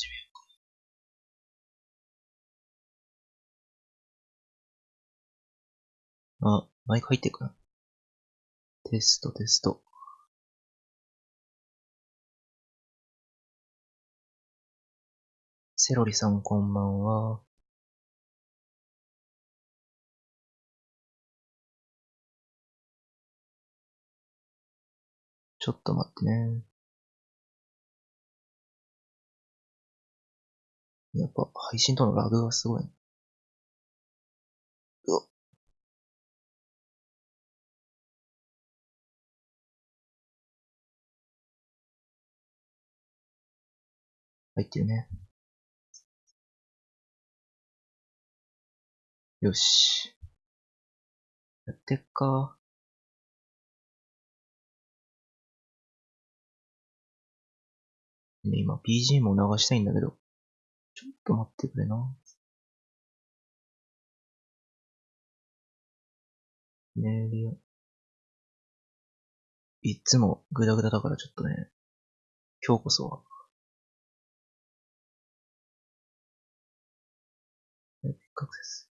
始めようか。あ、マイク入ってるかな？テストテスト。セロリさんこんばんは。ちょっと待ってね。やっぱ配信とのラグがすごい。うわ入ってるね。よし。やってっか。今 BGM を流したいんだけど。ちょっと待ってくれな。メールいっつもグダグダだからちょっとね、今日こそは。エピックアクセス。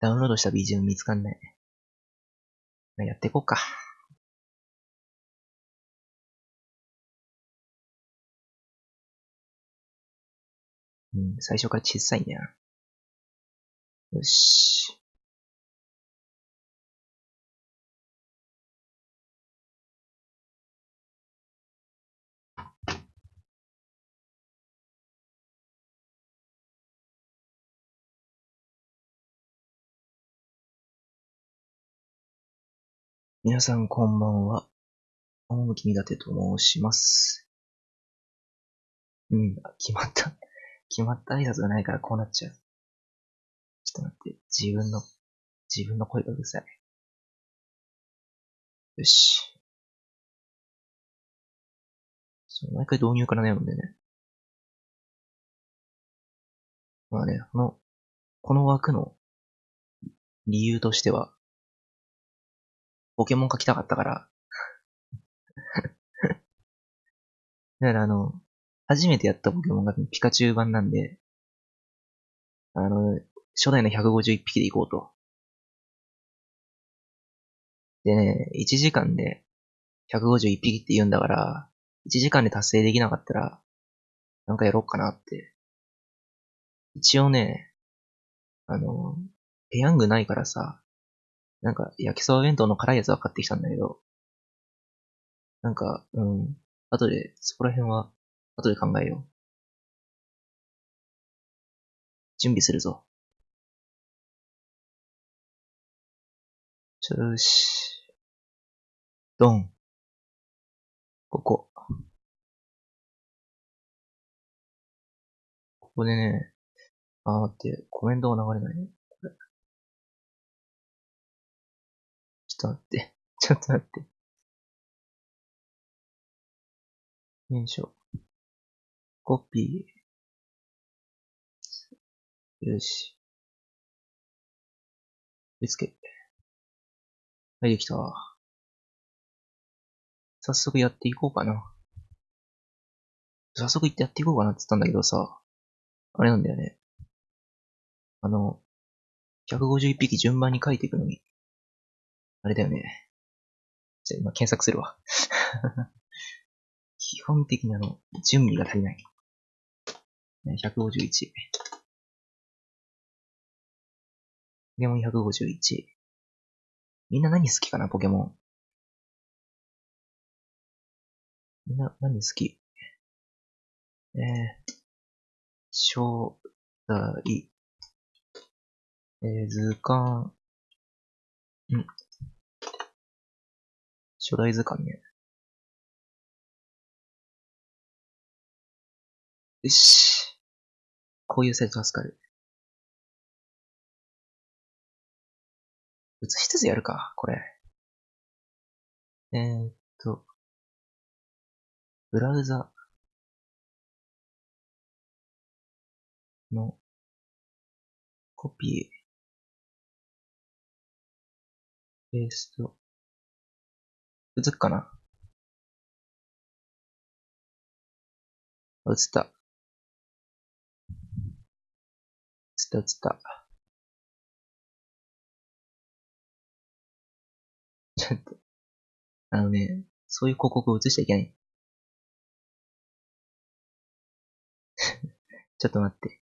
ダウンロードした BGM 見つかんない。やっていこうか。うん、最初から小さいんだよ。し。皆さんこんばんは。趣みだてと申します。うん、決まった。決まった挨拶がないからこうなっちゃう。ちょっと待って、自分の、自分の声がうるさい。よし。そう、毎回導入から悩むんでね。まあね、この、この枠の理由としては、ポケモン描きたかったから だからあの、初めてやったポケモンがピカチュウ版なんで、あの、初代の151匹で行こうと。でね、1時間で151匹って言うんだから、1時間で達成できなかったら、なんかやろうかなって。一応ね、あの、ペヤングないからさ、なんか焼きそば弁当の辛いやつは買ってきたんだけど、なんか、うん、後でそこら辺は後で考えよう。準備するぞ。よし。ドン。ここ。ここでね、あ、待って、コメントが流れないね。ちょっと待って。ちょっと待って。よいしょ。コピー。よし。見つけ。はい、できた。早速やっていこうかな。早速行ってやっていこうかなって言ったんだけどさ、あれなんだよね。あの、151匹順番に書いていくのに、あれだよね。じゃあ今検索するわ。基本的にあの、準備が足りない。151。ポケモン151。みんな何好きかな、ポケモン。みんな何好き？えー、初代、えー、図鑑、うん初代図鑑ね。よし。こういうサイト助かる。映しつつやるか、これ。えー、っと、ブラウザのコピー、ペースト、映っかな映った。った、映った。ちょっと。あのね、そういう広告を映しちゃいけない。ちょっと待って。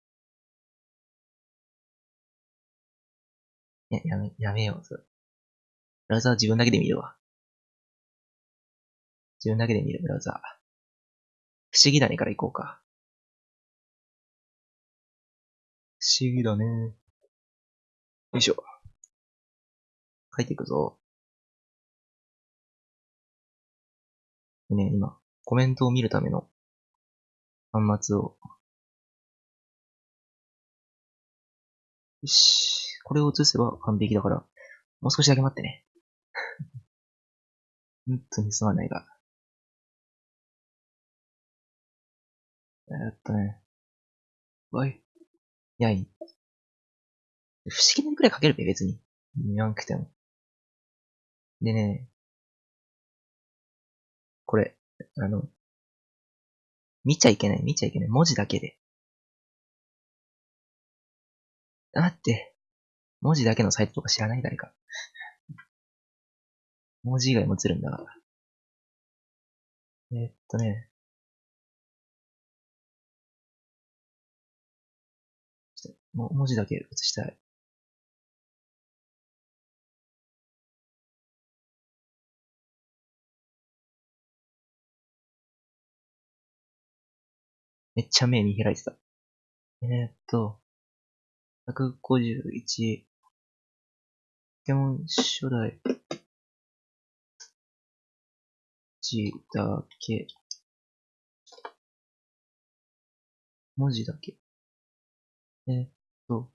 や、やめ、やめよう、それ。ブラウザは自分だけで見るわ。自分だけで見るブラウザ。不思議だねから行こうか。不思議だね。よいしょ。書いていくぞ。ね、今、コメントを見るための端末を。よし。これを映せば完璧だから、もう少しだけ待ってね。本当にすまないが。えっとね。わい。や、い。不思議なくらい書けるべ、別に。言わんくても。でね、これ、あの、見ちゃいけない、見ちゃいけない。文字だけで。だって、文字だけのサイトとか知らない誰か。文字以外も映るんだから。えーっとね。ちょっとも文字だけ映したい。めっちゃ目見開いてた。えー、っと、151、ポケモン初代、字だけ、文字だけ。えー、っと、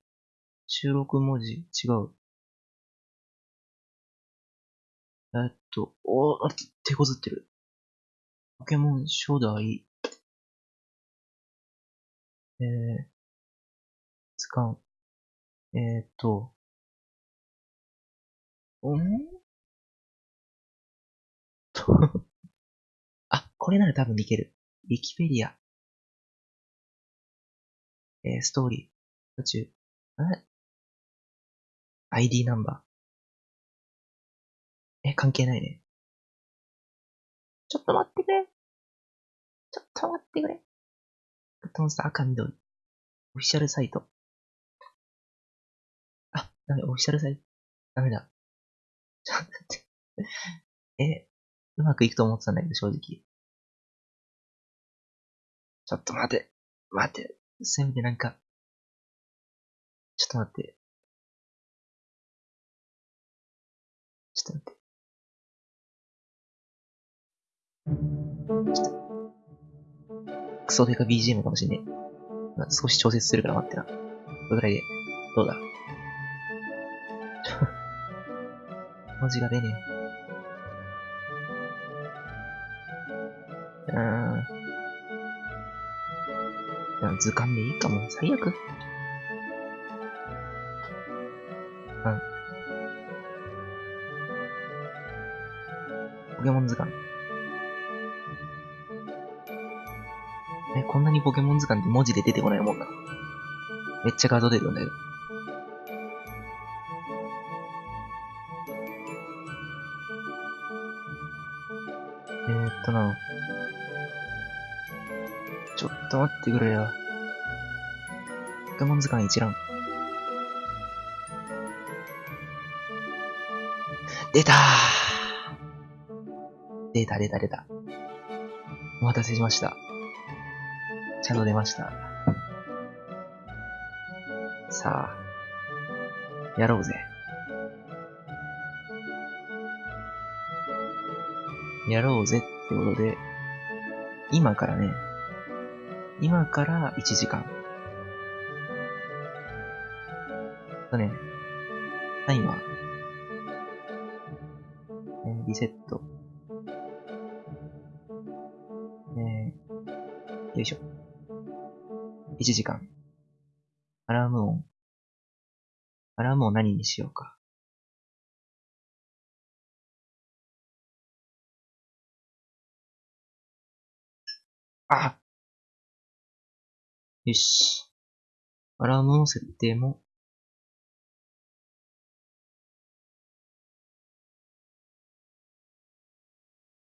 収録文字違う。え、っと、おー、手こずってる。ポケモン初代、えー、図鑑。えー、っと、ん？と あ、これなら多分いける。ウィキペディア。えー、ストーリー。途中。え ?ID ナンバー。え、関係ないね。ちょっと待ってくれ。ちょっと待ってくれ。グッドモンスター赤緑。オフィシャルサイト。あ、ダメ、オフィシャルサイト。ダメだ。ちょっと待って。え、うまくいくと思ってたんだけど、正直。ちょっと待て。待て。せめてなんか。ちょっと待って。ちょっと待って。ちょっとクソデカ BGM かもしんねえ。少し調節するから待ってな。これぐらいで。どうだ？文字が出ねえ。うーん。図鑑でいいかも。最悪。ポケモン図鑑。え、こんなにポケモン図鑑って文字で出てこないもんなめっちゃ画像出てるんだけど。えー、っとな。ちょっと待ってくれよ。ポケモン図鑑一覧。出たー出た出た出た。お待たせしました。ちゃんと出ました。さあ、やろうぜ。やろうぜってことで、今からね、今から1時間。とね、タイマー。リセット。えーよいしょ。1時間。アラーム音。アラームを何にしようか。あよし。アラームの設定も、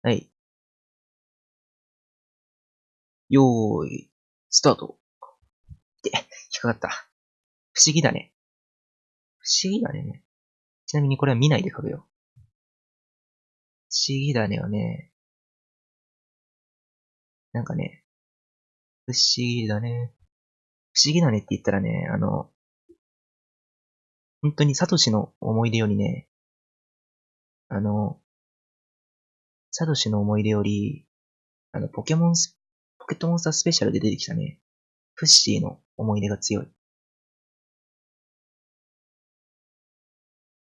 はい。よーい、スタート。って、引っかかった。不思議だね。不思議だね。ちなみにこれは見ないで書くよ。不思議だねはね、なんかね、不思議だね。不思議だねって言ったらね、あの、本当にサトシの思い出よりね、あの、サトシの思い出より、あの、ポケモンス、ポケットモンスタースペシャルで出てきたね、フッシーの思い出が強い。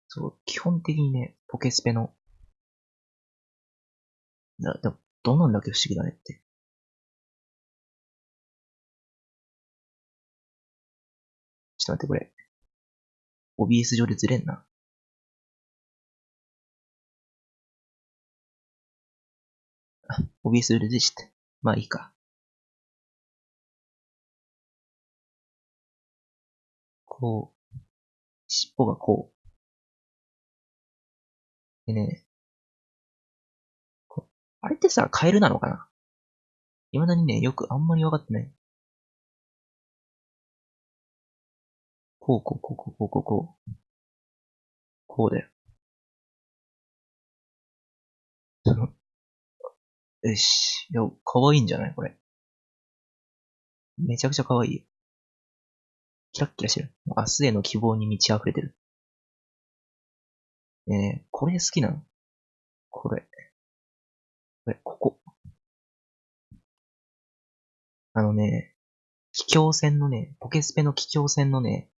そう、基本的にね、ポケスペの、だ、でも、どうなんだけ不思議だねって。ちょっと待って、これ。OBS 上でずれんな。OBS 上ででして。まあいいか。こう、尻尾がこう。でね、あれってさ、カエルなのかな？未だにね、よくあんまり分かってない。こうこうこうこうこうこうこう。こうだよ。その、よし。いや、可愛いんじゃない？これ。めちゃくちゃ可愛いよ。キラッキラしてる。明日への希望に満ち溢れてる。ねえ、これ好きなの？これ。これ、ここ。あのね、気境線のね、ポケスペの気境線のね、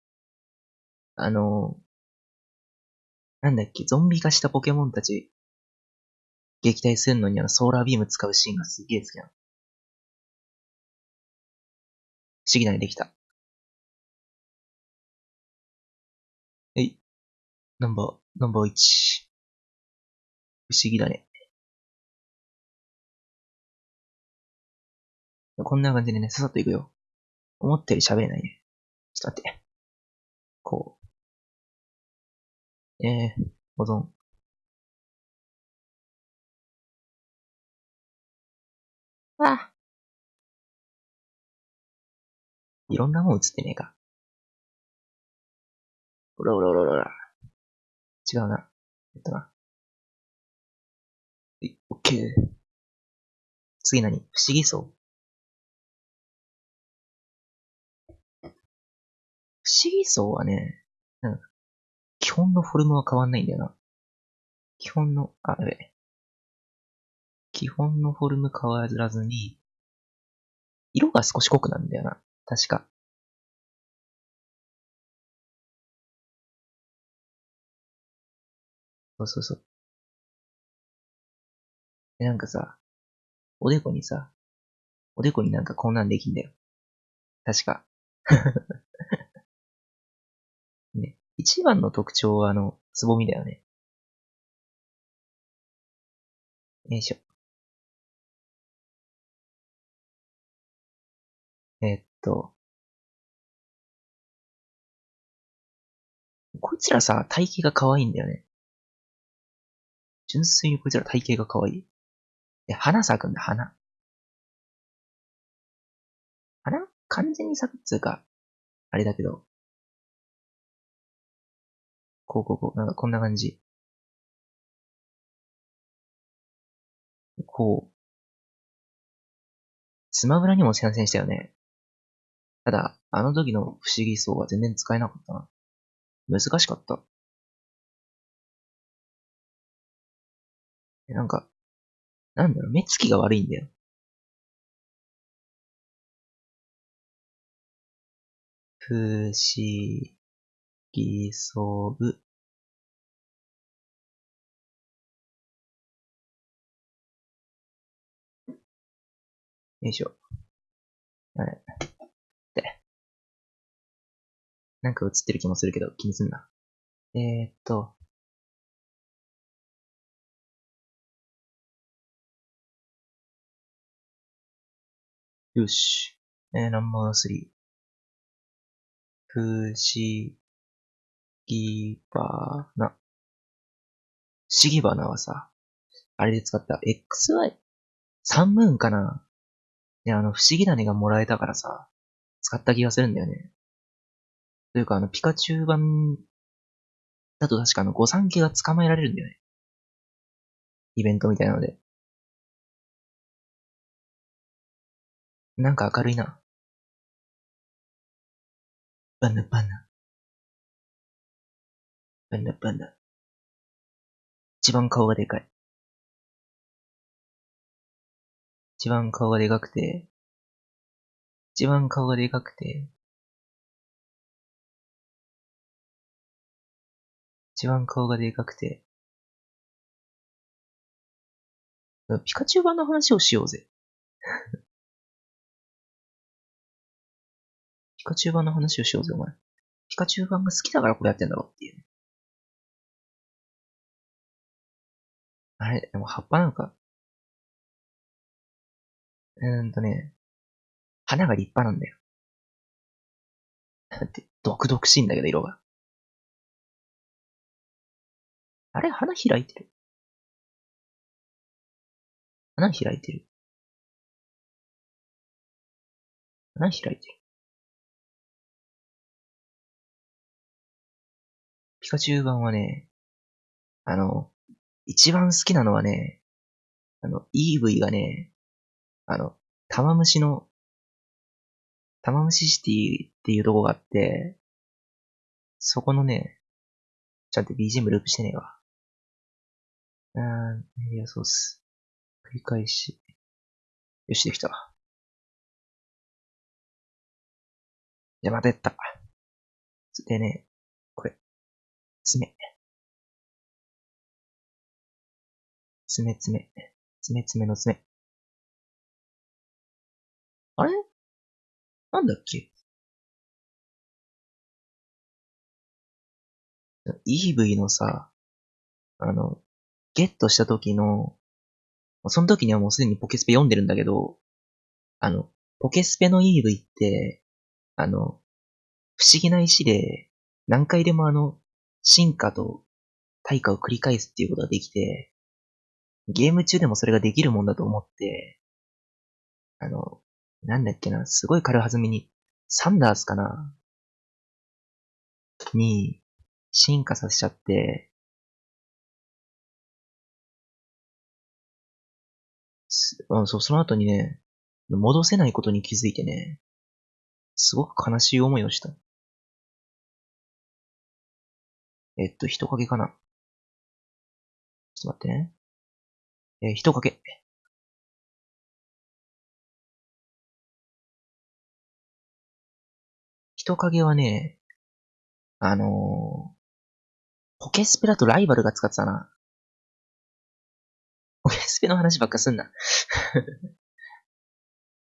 あの、なんだっけ、ゾンビ化したポケモンたち、撃退するのにあのソーラービーム使うシーンがすげえ好きなの。不思議なにできた。えい。ナンバー、ナンバー1。不思議だね。こんな感じでね、ささっといくよ。思ったより喋れないね。ちょっと待って。こう。えー、保存。あいろんなもん映ってねえか。おらおらおらおら。違うな。えっとな。はい、オッケー。次何？不思議層不思議層はね、うん。基本のフォルムは変わんないんだよな。基本の、あ、やべ。基本のフォルム変わらずに、色が少し濃くなるんだよな。確か。そうそうそう。で、なんかさ、おでこにさ、おでこになんかこんなんできんだよ。確か。ね。一番の特徴はあの、つぼみだよね。よいしょ。えっと。こいつらさ、体型が可愛いんだよね。純粋にこいつら体型が可愛い。で、花咲くんだ、花。花？完全に咲くっつうか、あれだけど。こうこうこう、なんかこんな感じ。こう。スマブラにも参戦したよね。ただ、あの時の不思議層は全然使えなかったな。難しかった。なんか、なんだろう、目つきが悪いんだよ。不思議そう。よいしょ。はい。なんか映ってる気もするけど、気にすんな。えー、っと。よし。えー、ナンバースリー。不思議花。不思議花はさ、あれで使った XY? サンムーンかなで、あの、不思議種がもらえたからさ、使った気がするんだよね。というか、あの、ピカチュウ版だと確かあの、御三家が捕まえられるんだよね。イベントみたいなので。なんか明るいな。バナバナ。バナバナ。一番顔がでかい。一番顔がでかくて、一番顔がでかくて、一番顔がでかくて、ピカチュウ版の話をしようぜ。ピカチュウ版の話をしようぜ、お前。ピカチュウ版が好きだからこれやってんだろっていう。あれ、でも葉っぱなんか、うーんとね、花が立派なんだよ。だって、毒々しいんだけど、色が。あれ、花開いてる。花開いてる。花開いてる。ピカチュウ版はね、あの、一番好きなのはね、あの、EV がね、あの、玉虫の、玉虫シティっていうとこがあって、そこのね、ちゃんと BGM ループしてねえわ。うん、メディアソース。繰り返し。よし、できた。じゃ、またやった。でね、これ。爪。爪爪。爪爪の爪。あれ？なんだっけ ?EV のさ、あの、ゲットした時の、その時にはもうすでにポケスペ読んでるんだけど、あの、ポケスペの EV って、あの、不思議な石で、何回でもあの、進化と対価を繰り返すっていうことができて、ゲーム中でもそれができるもんだと思って、あの、なんだっけな、すごい軽はずみに、サンダースかな？に、進化させちゃって、あそう、その後にね、戻せないことに気づいてね、すごく悲しい思いをした。えっと、人影かなちょっと待ってね。えー、人影。人影はね、あのー、ポケスペだとライバルが使ってたな。ポケスペの話ばっかすんな。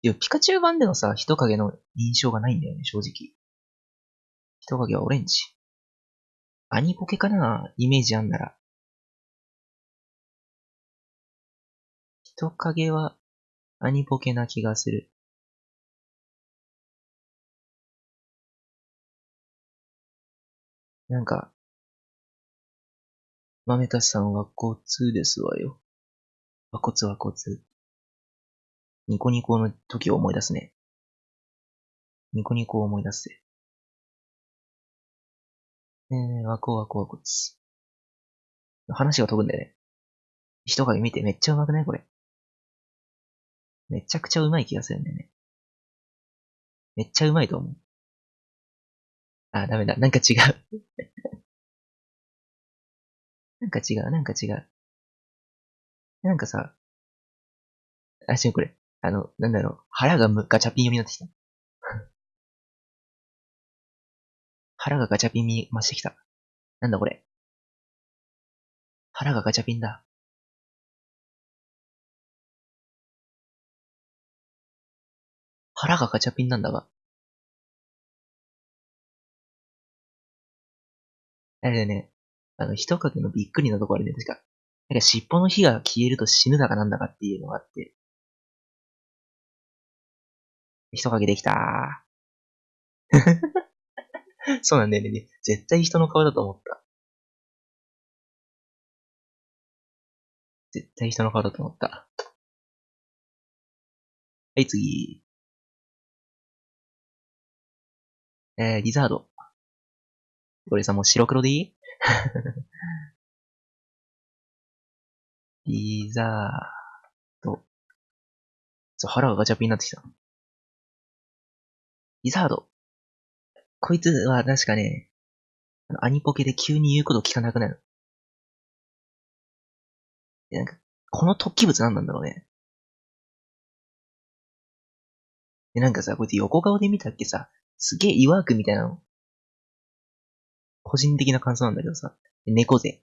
いや、ピカチュウ版でのさ、人影の印象がないんだよね、正直。人影はオレンジ。アニポケかなイメージあんなら。人影はアニポケな気がする。なんか、豆田さんは交通ですわよ。和骨は交通。ニコニコの時を思い出すね。ニコニコを思い出すぜ。えー、和光和光和骨。話が飛ぶんだよね。人影見てめっちゃ上手くないこれ。めちゃくちゃ上手い気がするんだよね。めっちゃ上手いと思う。あ、ダメだ。なんか違う。なんか違う、なんか違う。なんかさ、あ、しこれ。あの、なんだろう。腹がむガチャピン読みになってきた。腹がガチャピンに増してきた。なんだこれ。腹がガチャピンだ。腹がガチャピンなんだが。あれだよね、あの、人影のびっくりなとこあるね、確か。なんか尻尾の火が消えると死ぬだかなんだかっていうのがあって。人影できた そうなんだよね。絶対人の顔だと思った。絶対人の顔だと思った。はい、次。えー、リザード。これさ、もう白黒でいい？リザード。そう、腹がガチャピンになってきた。リザード。こいつは確かね、アニポケで急に言うこと聞かなくなる。なんか、この突起物何なんだろうね。で、なんかさ、こいつ横顔で見たっけさ、すげえ岩くみたいなの。個人的な感想なんだけどさ、猫背。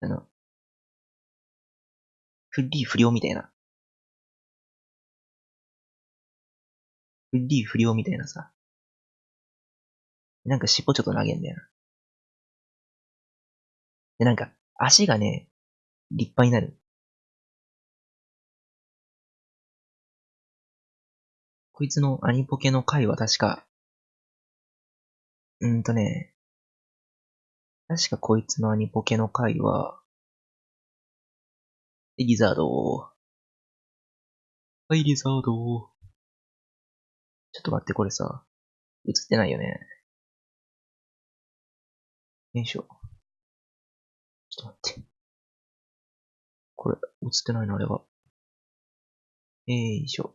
あの、フリー不良みたいな。フリー不良みたいなさ。なんか尻尾ちょっと投げんだよな。で、なんか、足がね、立派になる。こいつのアニポケの回は確か、うんとね、確かこいつのアニポケの回は、リザードはい、リザードちょっと待って、これさ、映ってないよね。よいしょ。ちょっと待って。これ、映ってないな、あれは。よいしょ。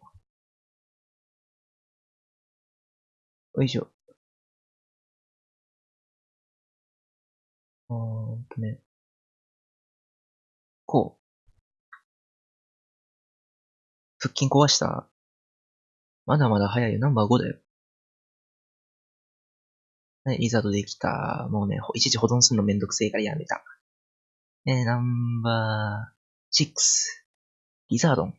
よいしょ。あーんとね。こう。腹筋壊したまだまだ早いよ。ナンバー5だよ。はい、リザードできた。もうね、いちいち保存するのめんどくせえからやめた。え、ナンバー6。リザードン。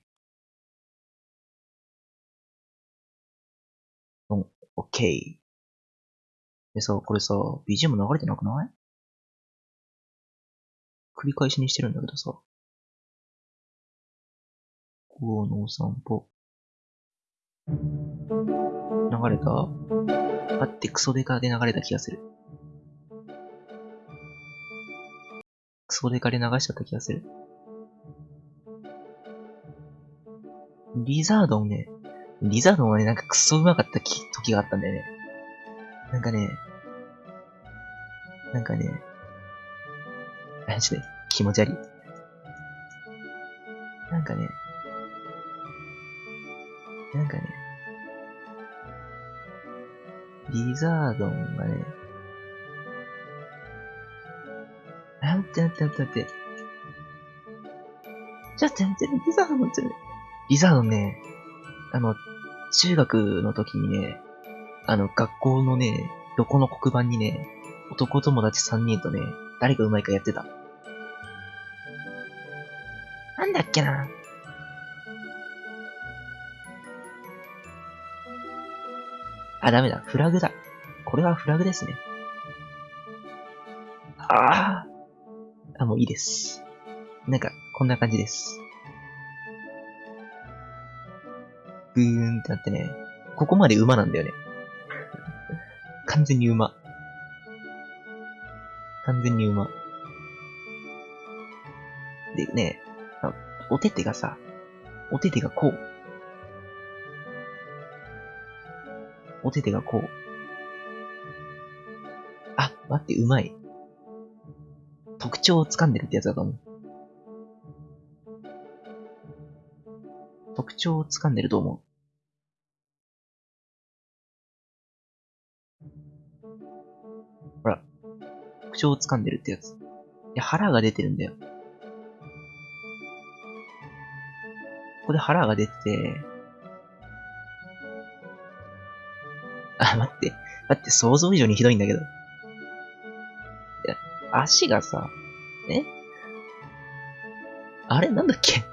オッケー。でさ、これさ、BGM 流れてなくない？繰り返しにしてるんだけどさ。午後のお散歩。流れた？あってクソデカで流れた気がする。クソデカで流しちゃった気がする。リザードンね、リザードンはね、なんかクソ上手かった時があったんだよね。なんかね、なんかね、あ、ちょっと気持ち悪い。なんかね、なんかね、リザードンがね、あ、待って待って待って待って。ちょっと待って、リザードンって、リザードンね、あの、中学の時にね、あの、学校のね、どこの黒板にね、男友達3人とね、誰が上手いかやってた。なんだっけなあ、ダメだ。フラグだ。これはフラグですね。ああ。あ、もういいです。なんか、こんな感じです。ぐーんってなってね、ここまで馬なんだよね。完全に馬。完全に馬。でね、お手手がさ、お手手がこう。お手がこう。あ、待って、うまい。特徴を掴んでるってやつだと思う。特徴を掴んでると思う。ほら。特徴を掴んでるってやつ。いや、腹が出てるんだよ。ここで腹が出てて、待って、想像以上にひどいんだけど。いや、足がさ、え？あれ？なんだっけ？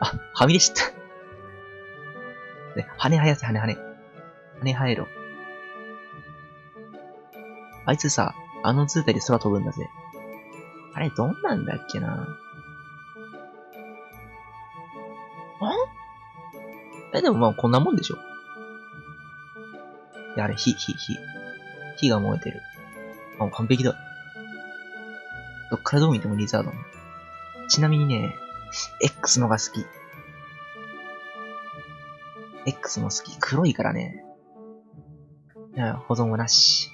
あ、はみ出した。ね、羽生やせ、羽羽。羽生えろ。あいつさ、あの図体で空飛ぶんだぜ。あれ、どんなんだっけな？え、でもまあこんなもんでしょ。や、あれ、火、火、火。火が燃えてる。あ、完璧だ。どっからどう見てもリザードン。ちなみにね、X のが好き。X も好き。黒いからね。保存はなし。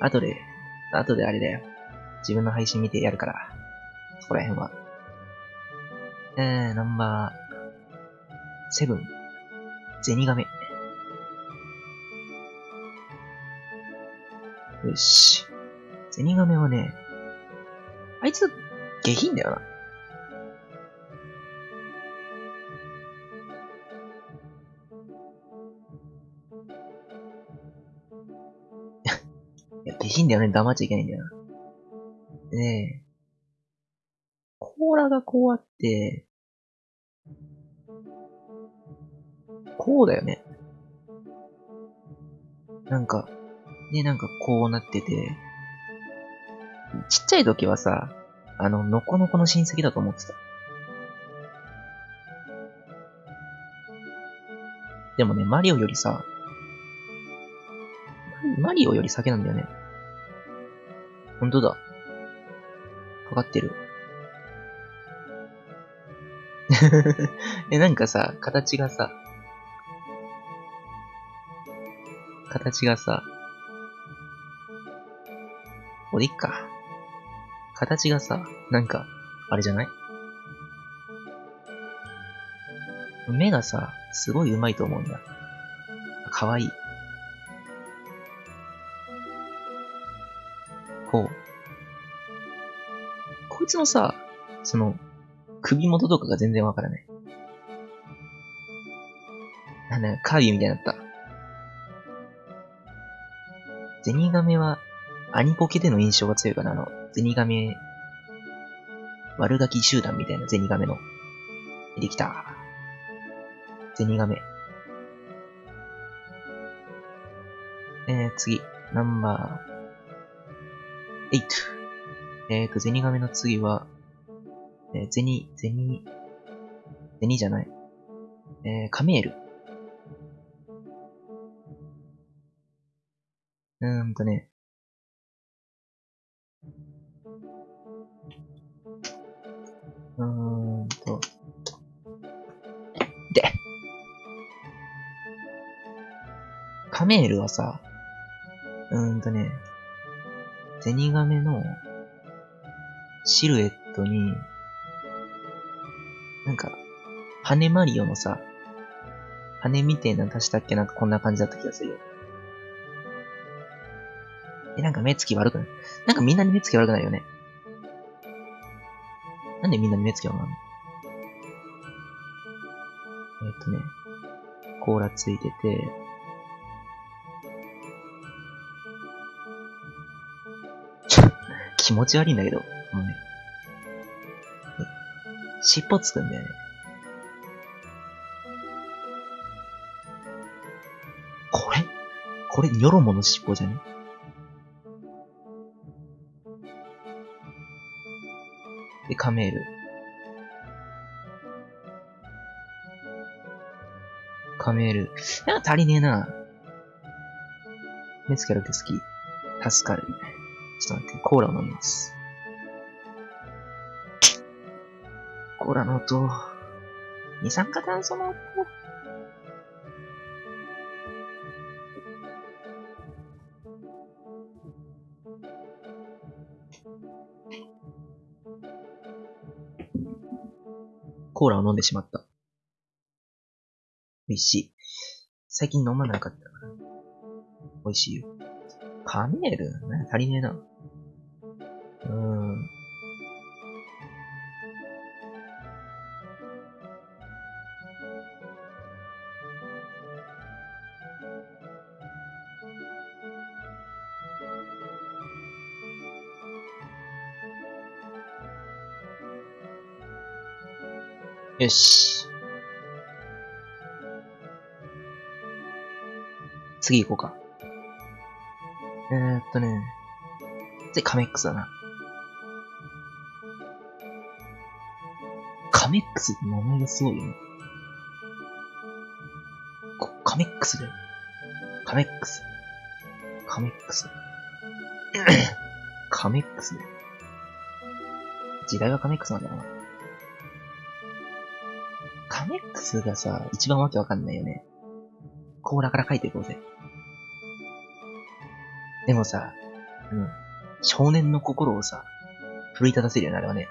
後で、後であれだよ。自分の配信見てやるから。そこら辺は。えー、ナンバー、セブン。ゼニガメ。よし。ゼニガメはね、あいつ、下品だよな。いや、下品だよね。黙っちゃいけないんだよな。でね、甲羅がこうあって、こうだよね。なんか、ね、なんかこうなってて、ちっちゃい時はさ、あの、のこのこの親戚だと思ってた。でもね、マリオよりさ、マリオより先なんだよね。ほんとだ。かかってる。え、なんかさ、形がさ、形がさ、これいっか。形がさ、なんか、あれじゃない？目がさ、すごい上手いと思うんだ。かわいい。こう。こいつのさ、その、首元とかが全然わからない。なんだよ、カービィみたいになった。ゼニガメは、アニポケでの印象が強いかな、あの、ゼニガメ、悪ガキ集団みたいなゼニガメの。できた。ゼニガメ。えー、次。ナンバー、8。えーと、ゼニガメの次は、えー、ゼニ、ゼニ、ゼニじゃない。えー、カメール。うーんとね、メールはさ、うーんとね、ゼニガメのシルエットに、なんか、羽マリオのさ、羽みてえなの足したっけ？なんかこんな感じだった気がするよ。え、なんか目つき悪くない？なんかみんなに目つき悪くないよね？なんでみんなに目つき悪くなるの？えっとね、甲羅ついてて、気持ち悪いんだけど、もうね。尻尾つくんだよね。これ？これ、ニョロモの尻尾じゃね？で、カメール。カメール。なんか足りねえな。目つけるけ好き。助かる。ちょっと待って、コーラを飲みます。コーラの音。二酸化炭素の音。コーラを飲んでしまった。美味しい。最近飲まなかったから。美味しいよ。カメール？ね、足りねえな。よし。次行こうか。えー、っとね。次、カメックスだな。カメックスって名前がすごいよね。カメックスだよ。カメックス。カメックス。カメックスだよ。時代はカメックスなんだよな。カメックスがさ、一番わけわかんないよね。甲羅から書いていこうぜ。でもさ、うん。少年の心をさ、奮い立たせるよね、あれはね。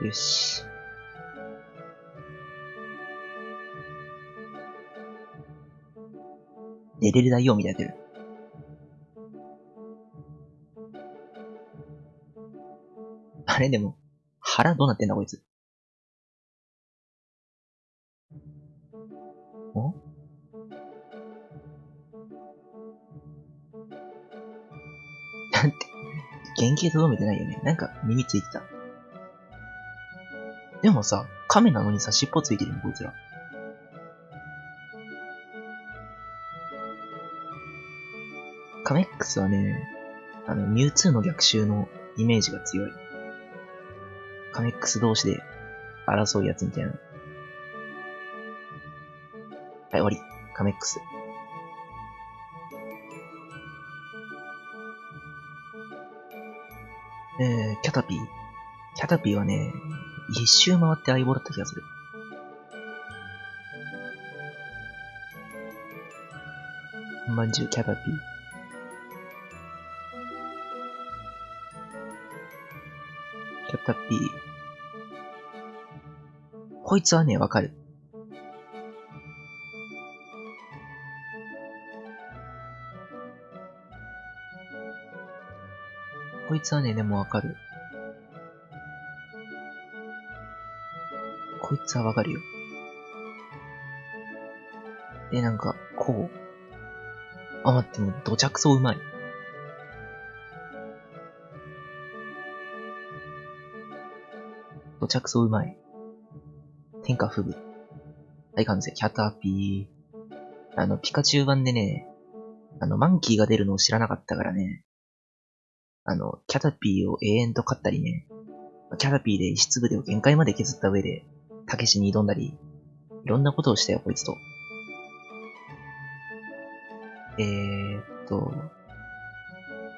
よし。寝れる大王みたいになってる。あれでも、腹どうなってんだこいつ。お？なんて、原型とどめてないよね。なんか耳ついてた。でもさ、亀なのにさ、尻尾ついてるよ、こいつら。カメックスはね、あの、ミュウツーの逆襲のイメージが強い。カメックス同士で争うやつみたいな。はい、終わり。カメックス。えー、キャタピー。キャタピーはね、一周回って相棒だった気がする。まんじゅうキャタピー。キャタピー。こいつはね、わかる。こいつはね、でもわかる。こいつはわかるよ。で、なんか、こう。あ、待って、もう、どちゃくそうまい。どちゃくそうまい。天下不武。大完成。キャタピー。あの、ピカチュウ版でね、あの、マンキーが出るのを知らなかったからね。あの、キャタピーを永遠と飼ったりね。キャタピーで石粒でを限界まで削った上で、たけしに挑んだり、いろんなことをしたよ、こいつと。えーっと、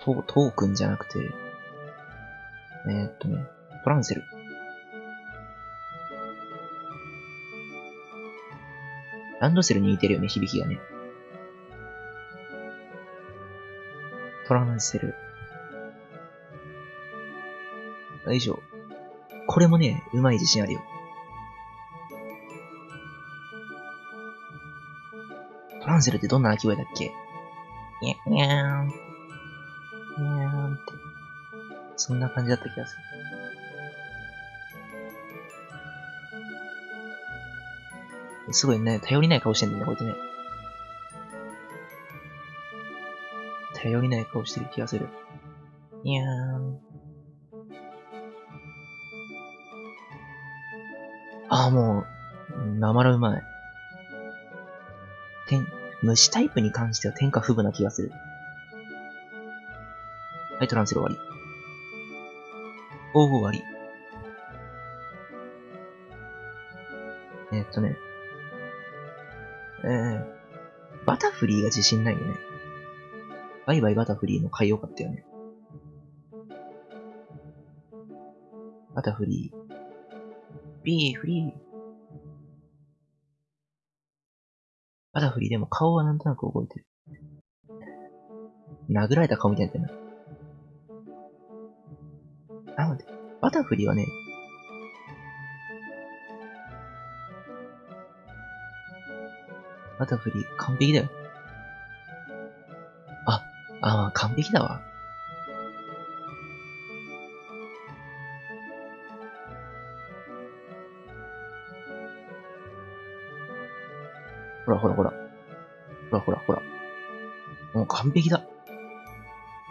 トー、トークンじゃなくて、えーっとね、トランセル。ランドセルに似てるよね、響きがね。トランセル。よいしょ。これもね、うまい自信あるよ。トランセルってどんな鳴き声だっけにゃ、にゃーん。にゃーんって。そんな感じだった気がする。すごいね、頼りない顔してんだよね、こいつね。頼りない顔してる気がする。にゃーん。ああ、もう、なまらうまい。天、虫タイプに関しては天下不武な気がする。はい、トランセル終わり。おお、終わり。え、っとね。フリーが自信ないよね。バイバイバタフリーの買いよかったよね。バタフリー。ビーフリー。バタフリーでも顔はなんとなく覚えてる。殴られた顔みたいになってるな。なので、バタフリーはね、バタフリー完璧だよ。あ、あ、完璧だわ。ほらほらほら。ほらほらほら。もう完璧だ。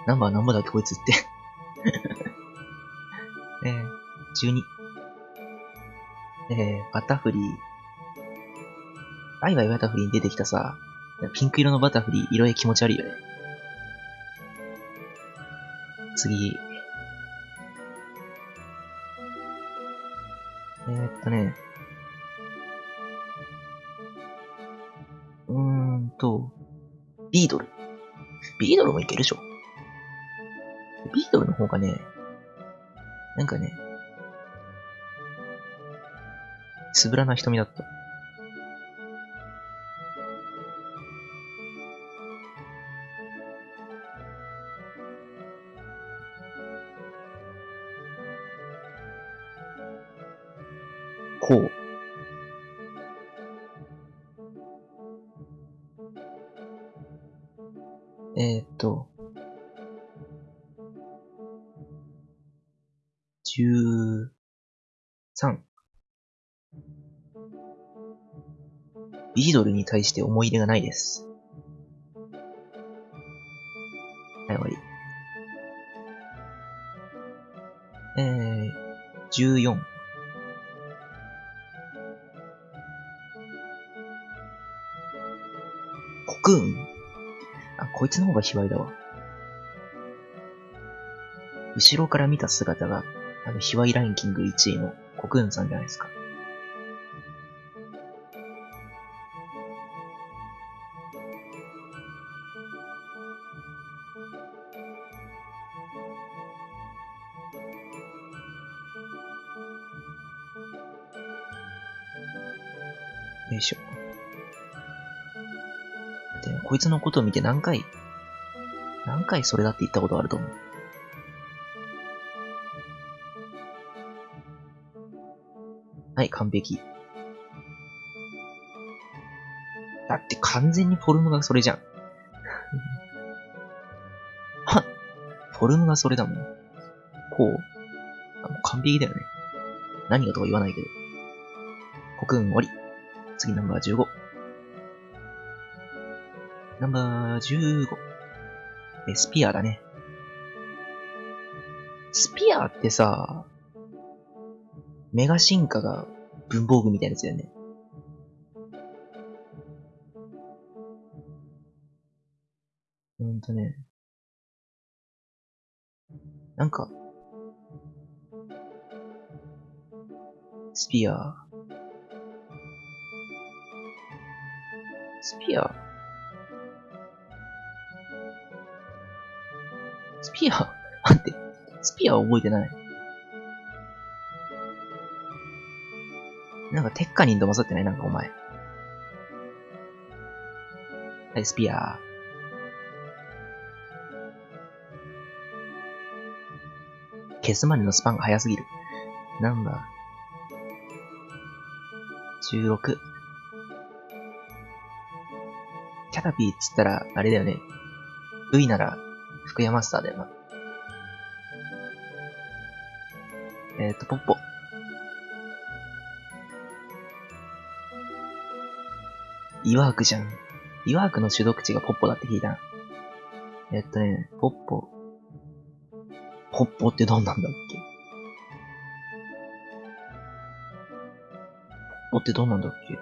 ナンバーナンバーだっけこいつって。えー、12。えー、バタフリー。バイバイバタフリーに出てきたさ、ピンク色のバタフリー、色合い気持ち悪いよね。次。えー、っとね。うーんと、ビードル。ビードルもいけるでしょ。ビートルの方がね、なんかね、つぶらな瞳だった。対して思い入れがないです。はい、終わり。えー、14。コクーンあ、こいつの方が卑猥だわ。後ろから見た姿があの、卑猥ランキング1位のコクーンさんじゃないですか。のことを見て何回、何回それだって言ったことあると思う。はい、完璧。だって完全にフォルムがそれじゃん。はフォルムがそれだもん。こうあもう完璧だよね。何がとか言わないけど。コクン終わり。次ナンバー15。ナンバー15。え、スピアだね。スピアってさ、メガ進化が文房具みたいなやつだよね。ほんとね。なんか、スピアスピア？ピア待って、スピア覚えてない。なんか、テッカニンと混ざってない？なんかお前。はい、スピア。消すまでのスパンが早すぎる。ナンバー。16。キャタピーっつったら、あれだよね。ルイなら、福山スターだよな。えっ、ー、と、ポッポ。イワークじゃん。イワークの主読地がポッポだって聞いた。えっとね、ポッポ。ポッポってどんなんだっけ？ポッポってどんなんだっけ？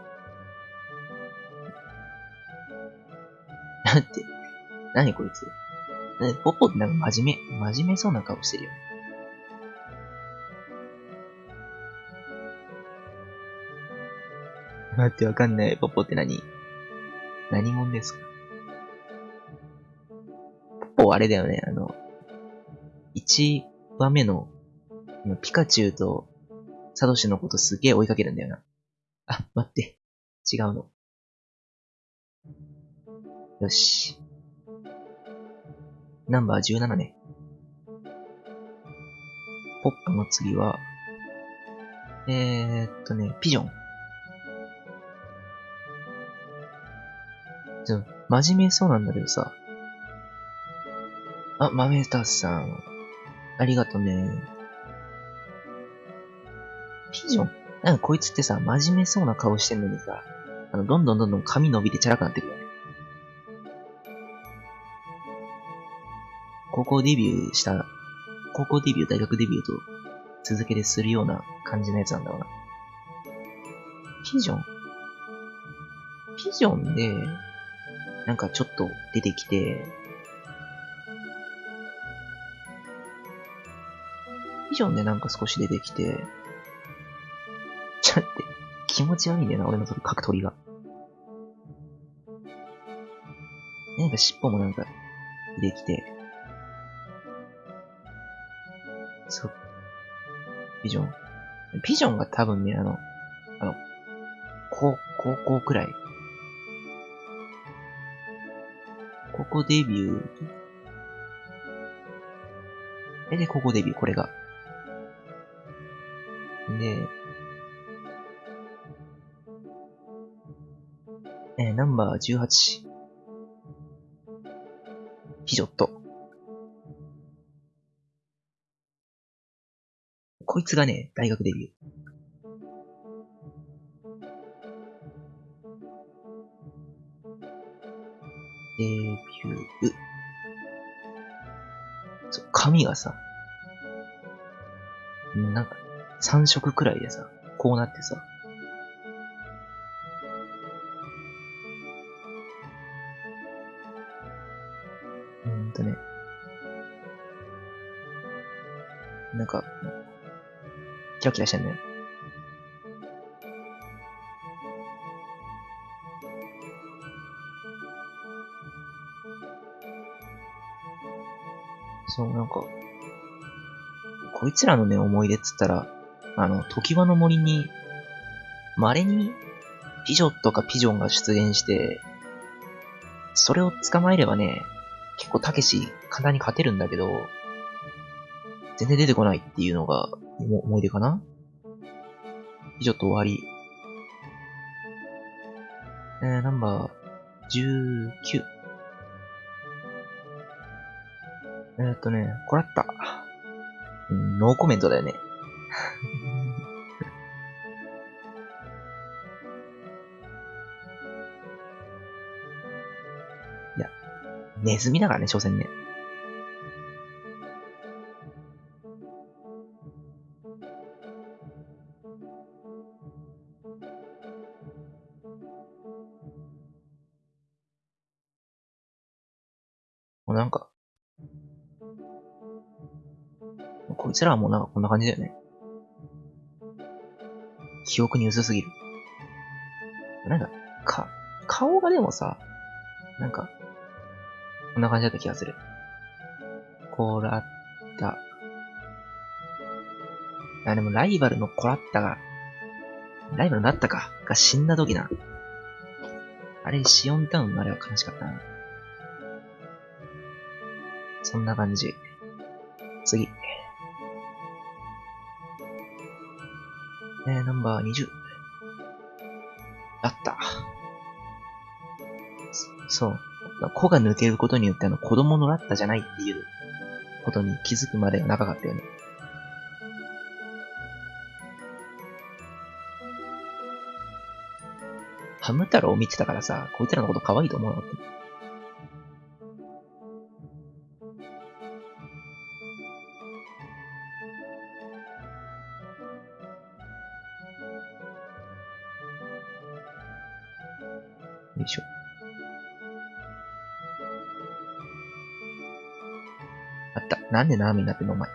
だって、なにこいつ？ポッポってなんか真面目、真面目そうな顔してるよね。待ってわかんない。ポッポって何？何者ですか？ポポあれだよね、あの、1話目の、ピカチュウとサトシのことすげえ追いかけるんだよな。あ、待って。違うの。よし。ナンバー17ね。ポップの次は、えー、っとね、ピジョン。ちょ、真面目そうなんだけどさ。あ、マメタスさん。ありがとね。ピジョン？なんかこいつってさ、真面目そうな顔してんのにさ、あの、どんどんどんどん髪伸びてチャラくなってくるよね。高校デビューした、高校デビュー、大学デビューと続けてするような感じのやつなんだろうな。ピジョン？ピジョンで、なんかちょっと出てきて、ビジョンでなんか少し出てきて、ちょっと、気持ち悪いんだよな、俺のその角取りが。なんか尻尾もなんか出てきて、そう。ビジョン。ビジョンが多分ね、あの、あの、高、高校くらい。高校デビュー。え、で、高校デビュー、これが。で、えナンバー18。ピジョット。こいつがね、大学デビュー。髪がさ、なんか、3色くらいでさ、こうなってさ、うんとね、なんか、キラキラしてんのよ。こいつらのね、思い出っつったら、あの、時輪の森に、稀に、ピジョとかピジョンが出現して、それを捕まえればね、結構たけし簡単に勝てるんだけど、全然出てこないっていうのが思い出かな？ピジョット終わり。えー、ナンバー19。えーっとね、こらった。うん、ノーコメントだよね。いや、ネズミだからね、所詮ね。こいつらはもうなんかこんな感じだよね。記憶に薄すぎる。なんか、か、顔がでもさ、なんか、こんな感じだった気がする。コラッタ。あ、でもライバルのコラッタが、ライバルになったか、が死んだ時な。あれ、シオンタウンのあれは悲しかったな。そんな感じ。次。えー、ナンバー20。あった。そう。子が抜けることによってあの子供のラッタじゃないっていうことに気づくまでが長かったよね。ハム太郎を見てたからさ、こいつらのこと可愛いと思うの？よいなんでナーミになってんのお前。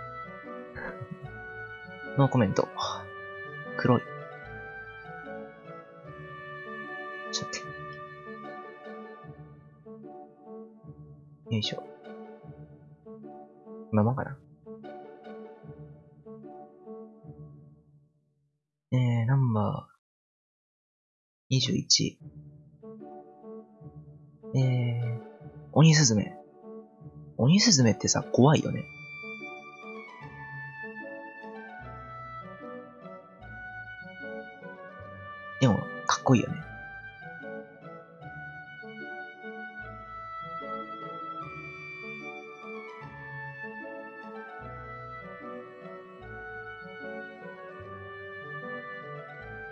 ノーコメント。黒い。ちょっと。よいしょ。こんなもんかな。えー、ナンバー21。えー、鬼スズメ。鬼スズメってさ、怖いよね。こいいよね。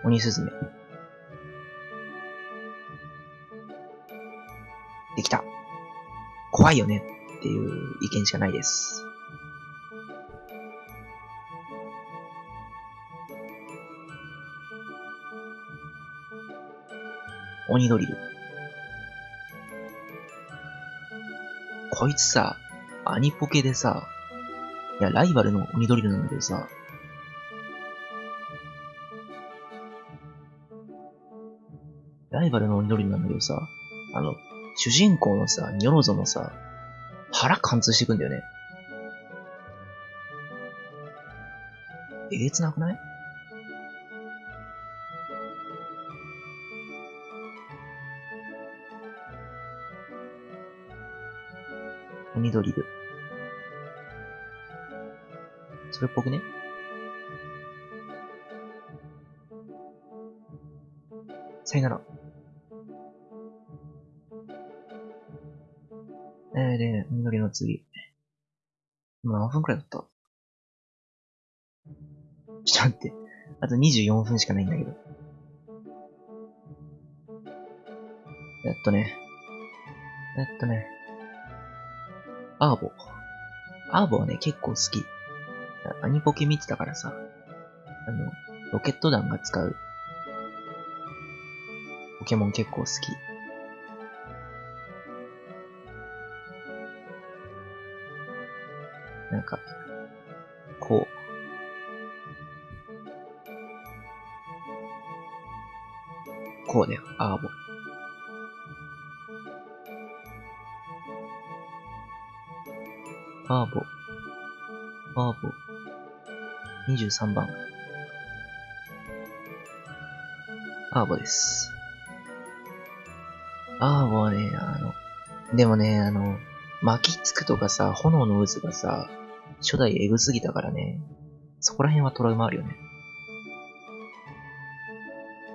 鬼スズメ。できた。怖いよねっていう意見しかないです。鬼ドリル。こいつさ、アニポケでさ、いや、ライバルの鬼ドリルなんだけどさ、ライバルの鬼ドリルなんだけどさ、あの、主人公のさ、ニョロゾのさ、腹貫通していくんだよね。えげつなくない？ドリル。それっぽくね？さよなら。えー、で、鬼ドリルの次。今何分くらいだった？ちょっと待って。あと24分しかないんだけど。えっとね。えっとね。アーボ。アーボはね、結構好き。アニポケ見てたからさ。あの、ロケット弾が使う。ポケモン結構好き。23番。アーボです。アーボはね、あの、でもね、あの、巻きつくとかさ、炎の渦がさ、初代エグすぎたからね、そこら辺はトラウマあるよね。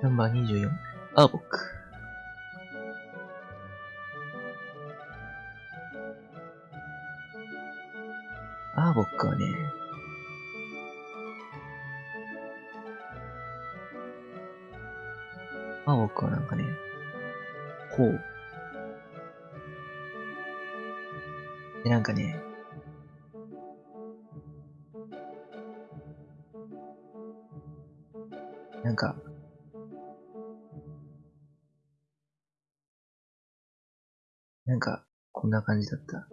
ナンバー24、アーボック。アーボックはなんかね、こう。で、なんかね、なんか、なんか、こんな感じだった。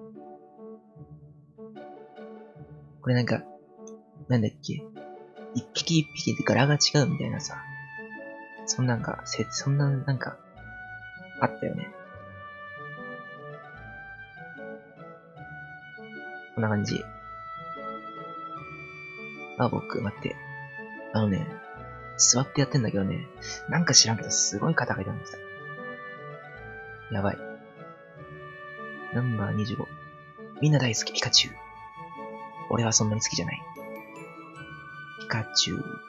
これなんか、なんだっけ一匹一匹で柄が違うみたいなさ。そんなんか、せ、そんな、なんか、あったよね。こんな感じ。あ、僕、待って。あのね、座ってやってんだけどね、なんか知らんけど、すごい肩が痛んでた。やばい。ナンバー25。みんな大好き、ピカチュウ。俺はそんなに好きじゃない。ピカチュウ。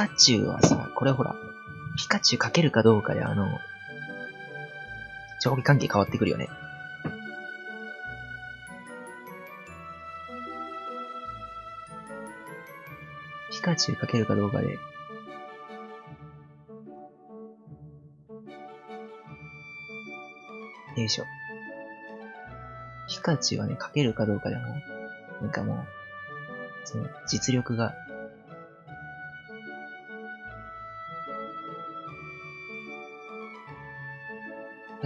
カチュウはさ、これほら、ピカチュウかけるかどうかであの、上下関係変わってくるよね。ピカチュウかけるかどうかで、よいしょ。ピカチュウはね、かけるかどうかでも、なんかもう、その、実力が、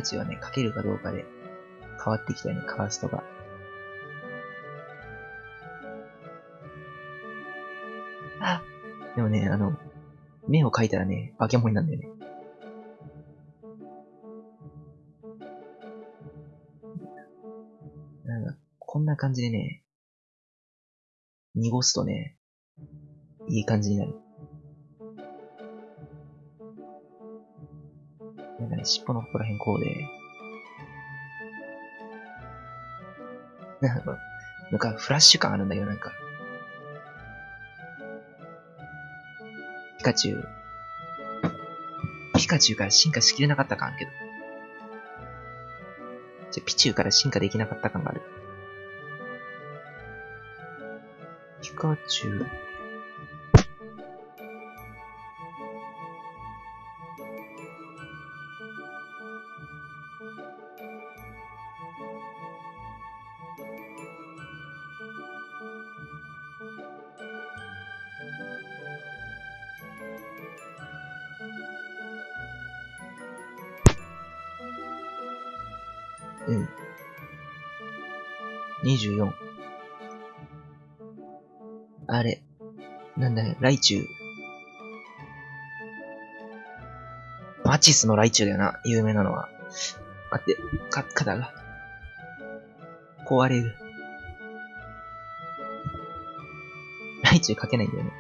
ピカチュウはね、かけるかどうかで変わってきたよね、カーストが。あでもね、あの、目を描いたらね、化け物になるんだよね。なんか、こんな感じでね、濁すとね、いい感じになる。尻尾のここら辺こうで、なんか、なんかフラッシュ感あるんだけど、なんか。ピカチュウ。ピカチュウから進化しきれなかった感あるけど。じゃ、ピチュウから進化できなかった感がある。ピカチュウ。なんだよ、ライチュウ。マチスのライチュウだよな、有名なのは。待って、か、肩が。壊れる。ライチュウ書けないんだよね。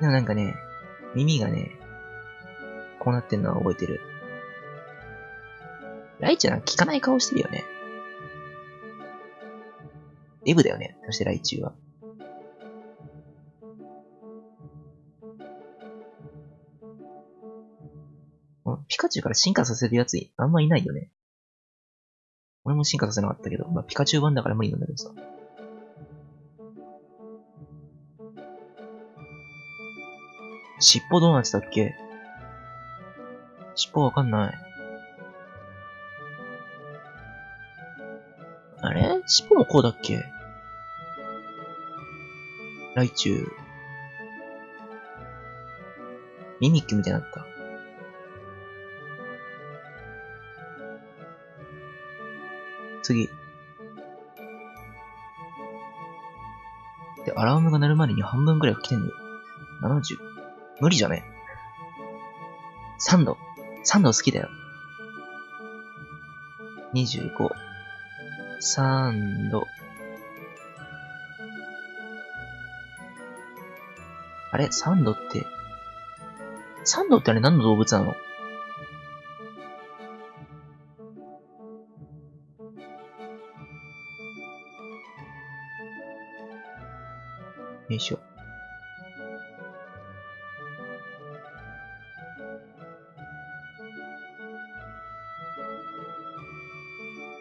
でもなんかね、耳がね、こうなってんのは覚えてる。ライチュウなんか聞かない顔してるよね。デブだよね。そしてライチュウは。チュウから進化させるやつあんまいないよね。俺も進化させなかったけど、まあ、ピカチュウ版だから無理なんだけどさ。尻尾どうなってたっけ？尻尾わかんない。あれ？尻尾もこうだっけ？ライチュウ。ミミッキュみたいになった。次。で、アラームが鳴るまでに半分くらい来てんのよ。70。無理じゃね ?3 度。3度好きだよ。25。3度。あれ ?3 度って、3度ってあれ何の動物なの？よいしょ。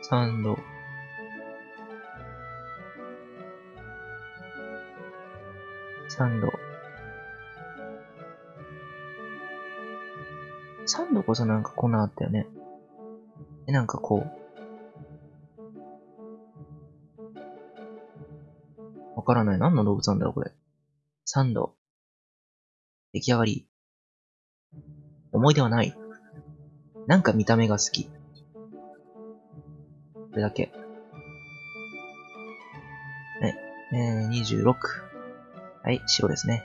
三度。三度。三度こそなんかこんなあったよね。え、なんかこう。からない。何の動物なんだろう、これ。三度。出来上がり。思い出はない。なんか見た目が好き。これだけ。ね、えー、26。はい、白ですね。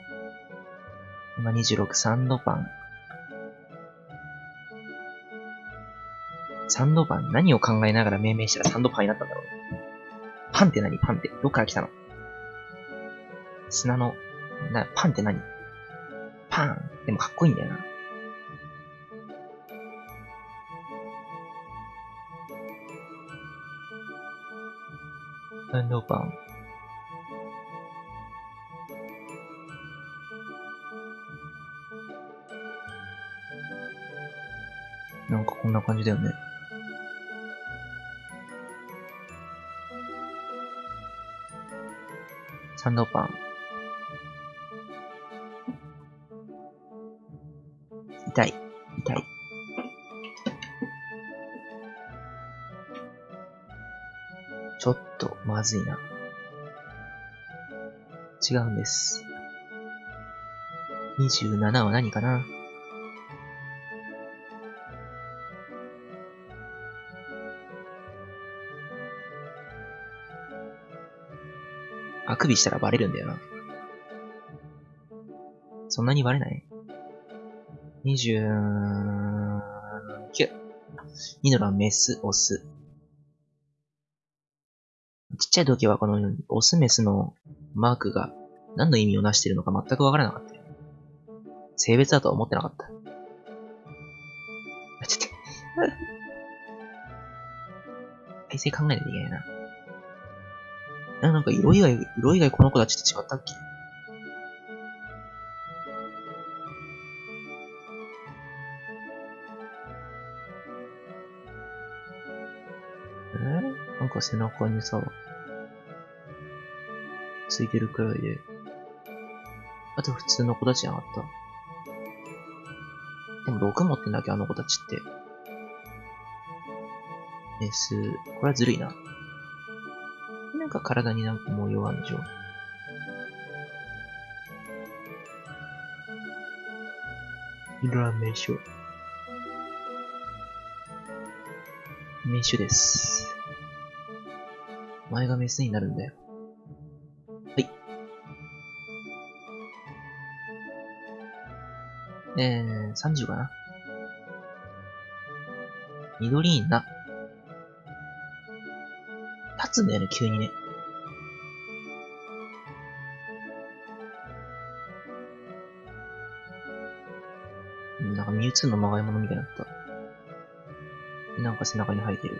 今26、サンドパン。サンドパン何を考えながら命名したらサンドパンになったんだろうパンって何？パンって。どっから来たの？砂の、な、パンって何？パンでもかっこいいんだよな。サンドパン。なんかこんな感じだよね。サンドパン。痛い。痛い。ちょっと、まずいな。違うんです。27は何かな？あくびしたらバレるんだよな。そんなにバレない？29。ニノラメス、オス。ちっちゃい時はこのオスメスのマークが何の意味をなしているのか全くわからなかった。性別だとは思ってなかった。ちょっと体勢考えないといけないな。なんか色以外、色以外この子たちって違ったっけ？背中にさ、ついてるくらいで。あと普通の子たちじゃなかった。でも6持ってんだっけ、あの子たちって。メス、これはずるいな。なんか体になんか模様あるんでしょ色は名所。名所です。前がメスになるんだよ。はい。えー、30かな。緑いな。立つんだよね、急にね。うんなんかミュウツーのまがいものみたいになった。なんか背中に生えてる。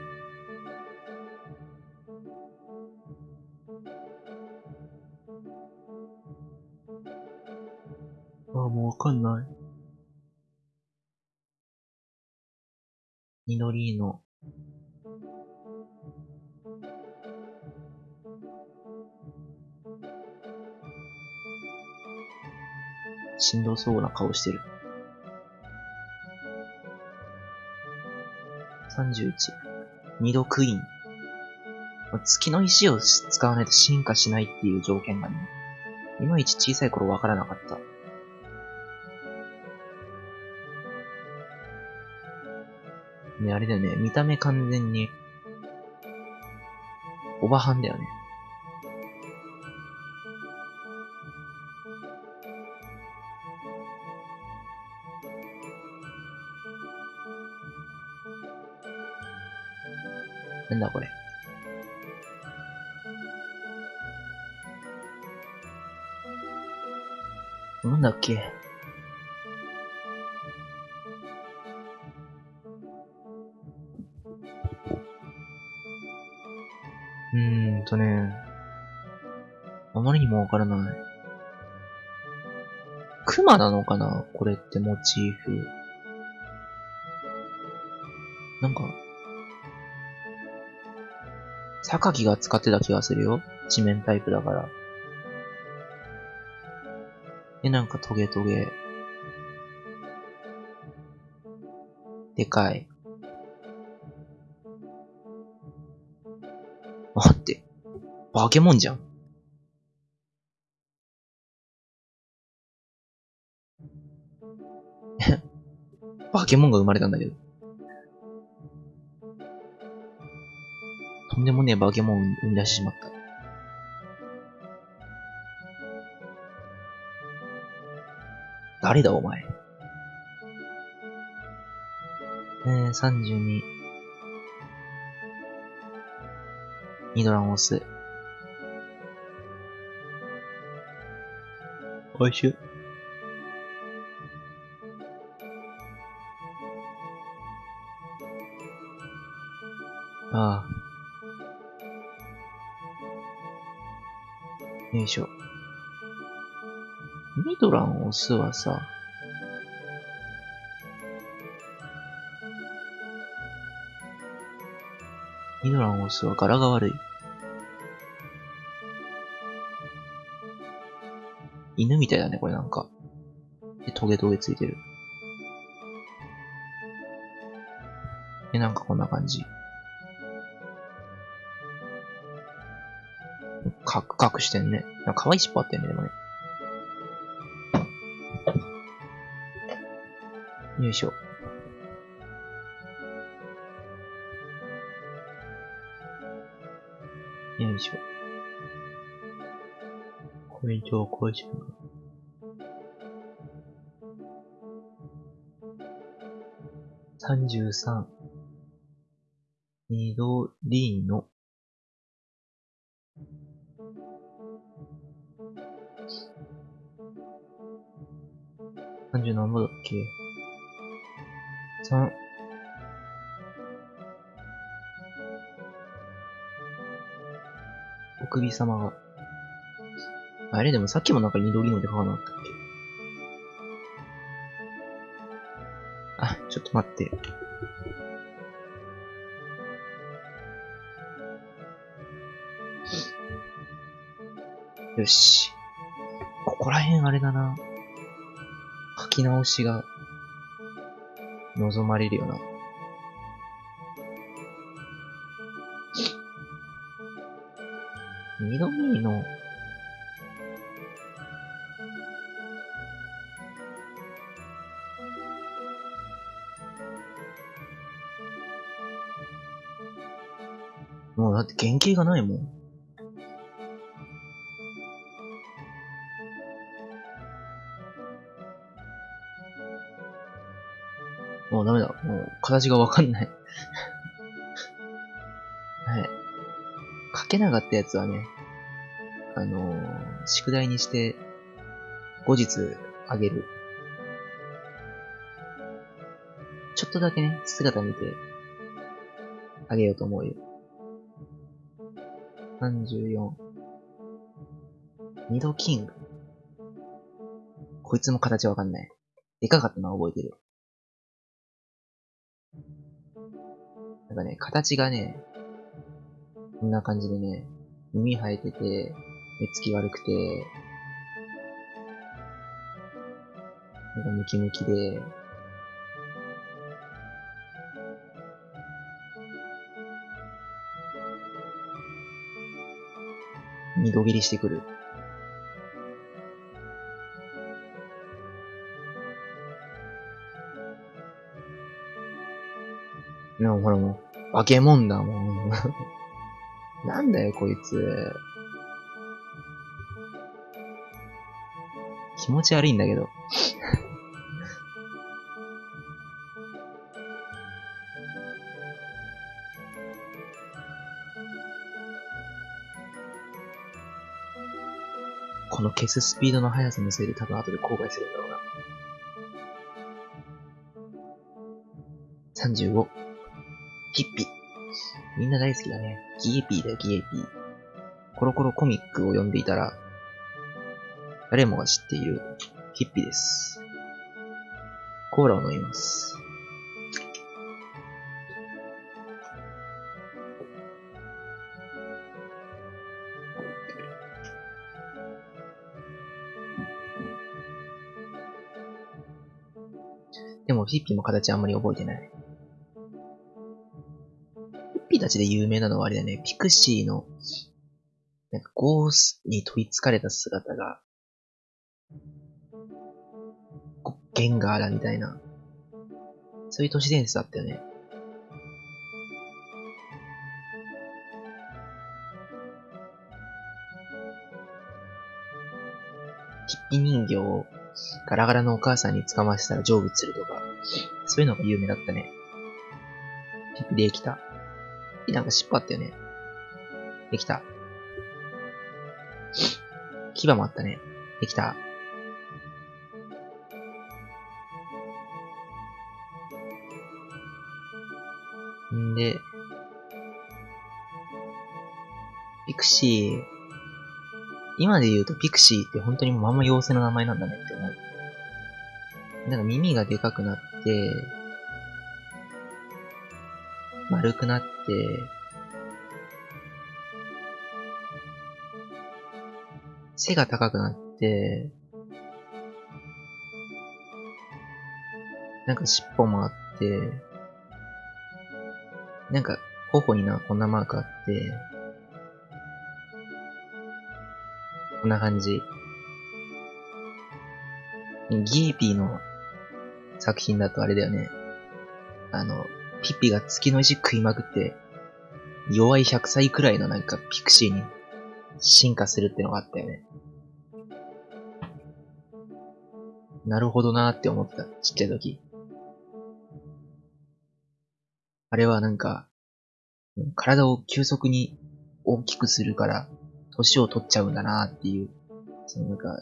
しんどそうな顔してる。31。二度クイーン。月の石を使わないと進化しないっていう条件がね、いまいち小さい頃わからなかった。ね、あれだよね、見た目完全に、おばはんだよね。だこれ。なんだっけ？うーんとね、あまりにもわからない。熊なのかな？これってモチーフ。なんか、榊が使ってた気がするよ。地面タイプだから。で、なんかトゲトゲ。でかい。待って。化け物じゃん。化け物が生まれたんだけど。んでもねえ化け物を生み出してしまった。誰だお前。えー、32。ニドランオス。おいしゅ。ドランオスはさ、ミドランオスは柄が悪い。犬みたいだね、これなんか。で、トゲトゲついてる。で、なんかこんな感じ。カクカクしてんね。なんか可愛い尻尾あってんね、でもね。よいしょ。よいしょ。これ以上こうしよう。33。緑の。30何ぼだっけ？首様が。あれでもさっきもなんか緑ので書かなかったっけ？あ、ちょっと待って。よし。ここら辺あれだな。書き直しが望まれるよな。二の、もうだって原型がないもん。もうダメだ。もう形がわかんない はい。かけなかったやつはね、あの、宿題にして、後日あげる。ちょっとだけね、姿見て、あげようと思うよ。34。二度キング。こいつも形わかんない。でかかったのは覚えてる。なんかね、形がね、こんな感じでね、耳生えてて、目つき悪くて、なんかムキムキで、二度切りしてくる。でもほらもう、化け物だもん。なんだよ、こいつ。気持ち悪いんだけど。この消すスピードの速さのせいで多分後で後悔するんだろうな。35。ピッピ。みんな大好きだね。ギエピーだよ、ギエピー。コロコロコミックを読んでいたら、誰もが知っているヒッピーです。コーラを飲みます。でも、ヒッピーも形あんまり覚えてない。ヒッピーたちで有名なのはあれだね、ピクシーの、なんかゴースに取り憑かれた姿が、ゲンガーだみたいな、そういう都市伝説だったよね。ヒッピ人形をガラガラのお母さんに捕ませたら成仏するとか、そういうのが有名だったね。ピッピできた。なんか尻尾あったよね。できた。牙もあったね。できた。で、ピクシー、今で言うとピクシーって本当にまんま妖精の名前なんだねって思う。なんか耳がでかくなって、丸くなって、背が高くなって、なんか尻尾もあって、なんか頬にな、こんなマークあって、こんな感じ。ギーピーの作品だとあれだよね。あの、ピッピが月の石食いまくって、弱い100歳くらいのなんかピクシーに進化するってのがあったよね。なるほどなーって思った、ちっちゃい時。あれはなんか、体を急速に大きくするから、年を取っちゃうんだなっていう、そのなんか、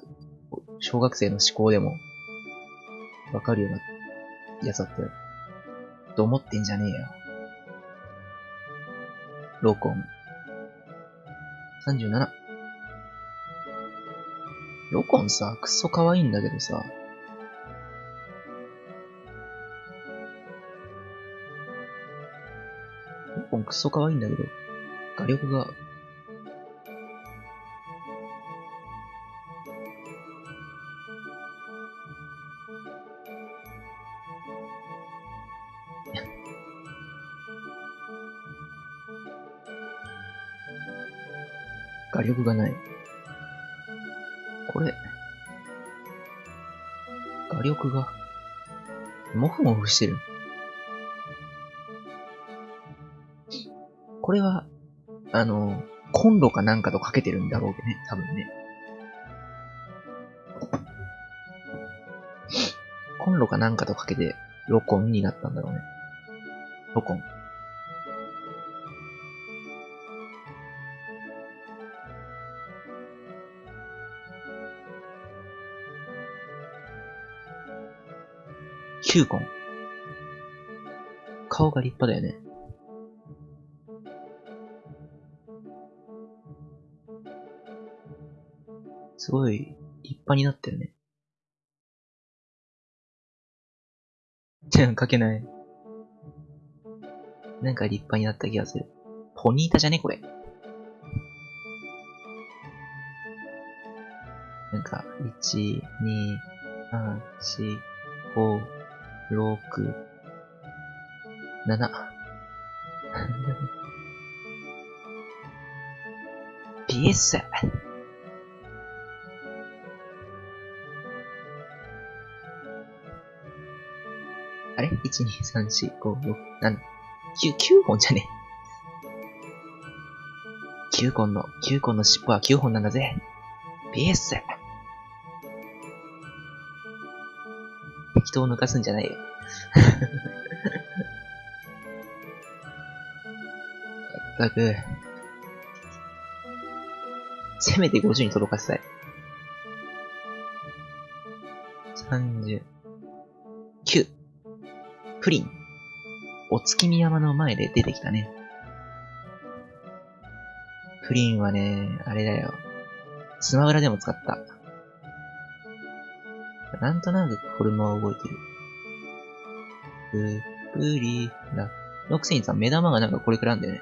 小学生の思考でも、わかるようなやつだったよ。と思ってんじゃねえよ。ローコン。37。ロコンさ、くっそ可愛いんだけどさ。ンくっそ可愛いんだけど、画力が 画力がない。これ、画力が、もふもふしてる。これは、あの、コンロかなんかとかけてるんだろうけどね、多分ね。コンロかなんかとかけてロコンになったんだろうね。ロコン。キューコン。顔が立派だよね。すごい立派になってるね。じゃあ、書けない。なんか立派になった気がする。ポニータじゃね？これ。なんか、1、2、3、4、5、6、7。ピエスあれ ?1、2、3、4、5、6、7、9、9本じゃね9本の、9本の尻尾は9本なんだぜ。ピエス適当抜かすんじゃないよ。まったく。せめて50に届かせたい。プリン。お月見山の前で出てきたね。プリンはね、あれだよ。スマブラでも使った。なんとなくフォルムは覚えてる。ぷっくりだ。のくせにさ、目玉がなんかこれくらいなんだよね。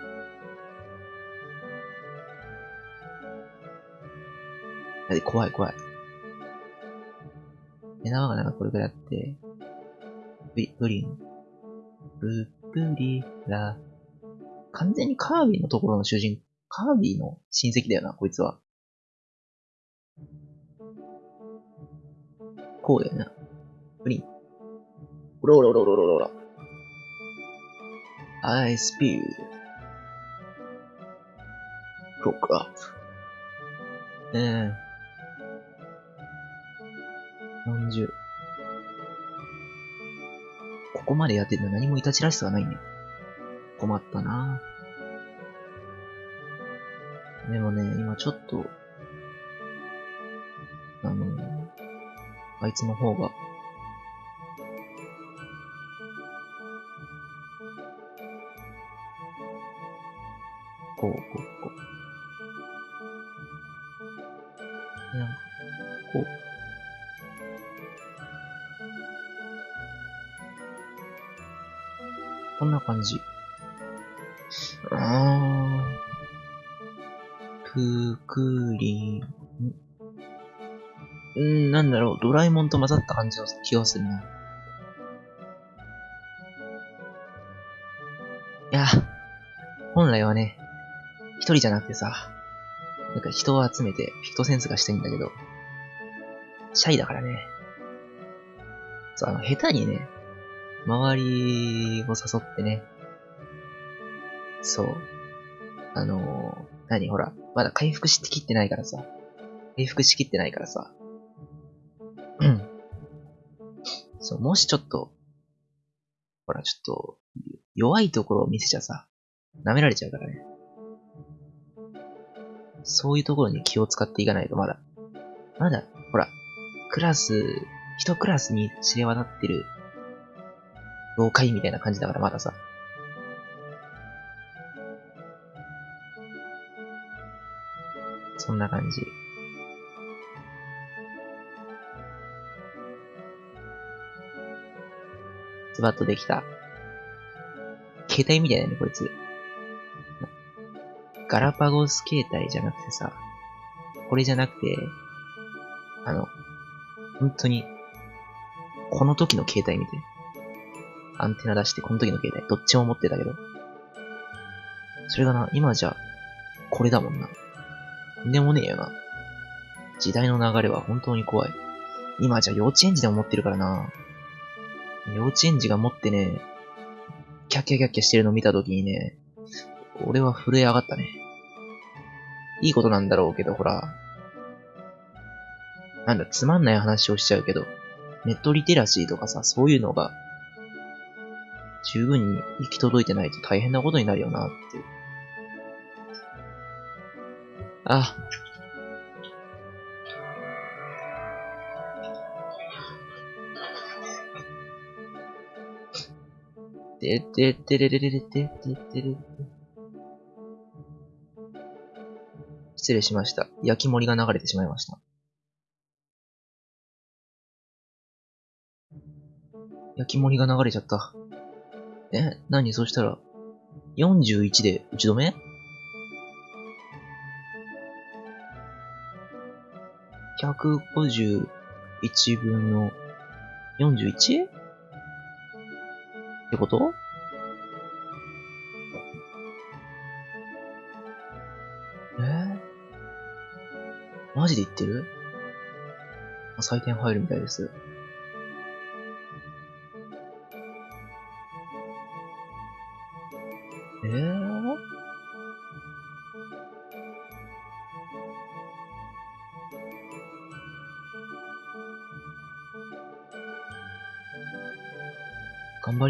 だって怖い怖い。目玉がなんかこれくらいあって、プリン。ぷっくりだ。完全にカービィのところの主人、カービィの親戚だよな、こいつは。こうだよな。プリン。おろおろおろおろおろ。I speed. Look up. ええー。40。ここまでやってるの何もいたちらしさはないね。困ったなでもね、今ちょっと、あの、あいつの方が、こう、こう。ろう、ドラえもんと混ざった感じの気がするな。いや、本来はね、一人じゃなくてさ、なんか人を集めてピクトセンスがしたいんだけど、シャイだからね。そう、あの、下手にね、周りを誘ってね、そう、あのー、何ほら、まだ回復しきってないからさ、回復しきってないからさ、う、もしちょっと、ほら、ちょっと、弱いところを見せちゃさ、舐められちゃうからね。そういうところに気を使っていかないとまだ、まだ、ほら、クラス、一クラスに知れ渡ってる、老会みたいな感じだからまださ。そんな感じ。ズバッとできた。携帯みたいだね、こいつ。ガラパゴス携帯じゃなくてさ、これじゃなくて、あの、本当に、この時の携帯見て。アンテナ出して、この時の携帯、どっちも持ってたけど。それがな、今じゃ、これだもんな。んでもねえよな。時代の流れは本当に怖い。今じゃ幼稚園児でも持ってるからな。幼稚園児が持ってね、キャッキャキャッキャしてるの見たときにね、俺は震え上がったね。いいことなんだろうけど、ほら、なんだ、つまんない話をしちゃうけど、ネットリテラシーとかさ、そういうのが十分に行き届いてないと大変なことになるよなって。あ。てててれれれれてててれ。失礼しました。焼き盛りが流れてしまいました。焼き盛りが流れちゃった。え、何そしたら、41で打ち止め ?151 分の 41? ってこと？え？ー、マジで言ってる？採点入るみたいです。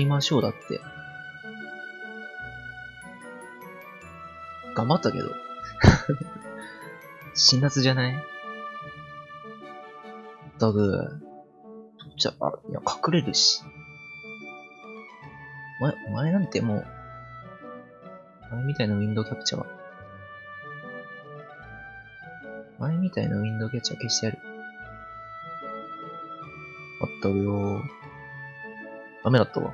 ましょうだって。頑張ったけど。辛辣じゃない？だぐ、じゃあ、いや、隠れるし。お前、お前なんてもう、お前みたいなウィンドウキャプチャーは。お前みたいなウィンドウキャプチャー消してやる。あったよダメだったわ。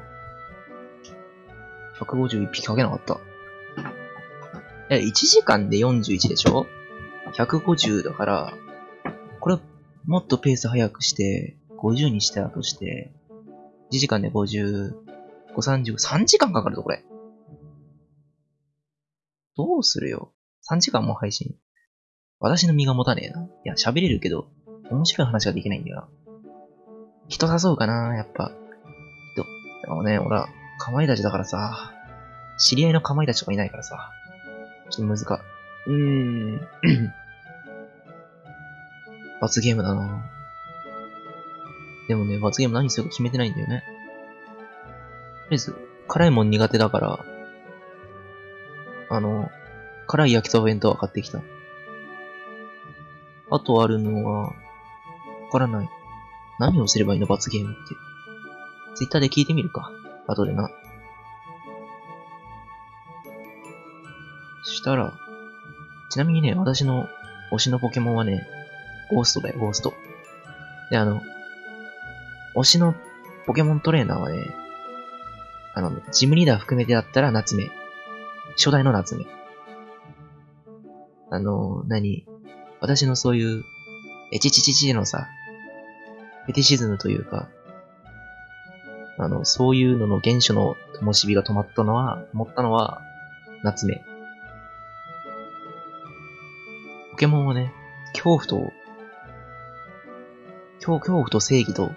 151匹かけなかった。え、1時間で41でしょ ?150 だから、これ、もっとペース早くして、50にしたとして、1時間で50、5、30、3時間かかるぞ、これ。どうするよ？3時間も配信。私の身が持たねえな。いや、喋れるけど、面白い話ができないんだよな。人誘うかな、やっぱ。人。でもね、俺は、かまいたちだからさ、知り合いのかまいたちとかいないからさ、ちょっと難か。うーん。罰ゲームだなでもね、罰ゲーム何するか決めてないんだよね。とりあえず、辛いもん苦手だから、あの、辛い焼きそば弁当は買ってきた。あとあるのは、わからない。何をすればいいの罰ゲームって。ツイッターで聞いてみるか。後でな。したら、ちなみにね、私の推しのポケモンはね、ゴーストだよ、ゴースト。で、あの、推しのポケモントレーナーはね、あの、ジムリーダー含めてだったら夏目。初代の夏目。あの、何？私のそういう、エチチチチのさ、フェティシズムというか、あの、そういうのの原初の灯火が止まったのは、止まったのは、夏目。ケモンはね、恐怖と、恐恐怖と正義と、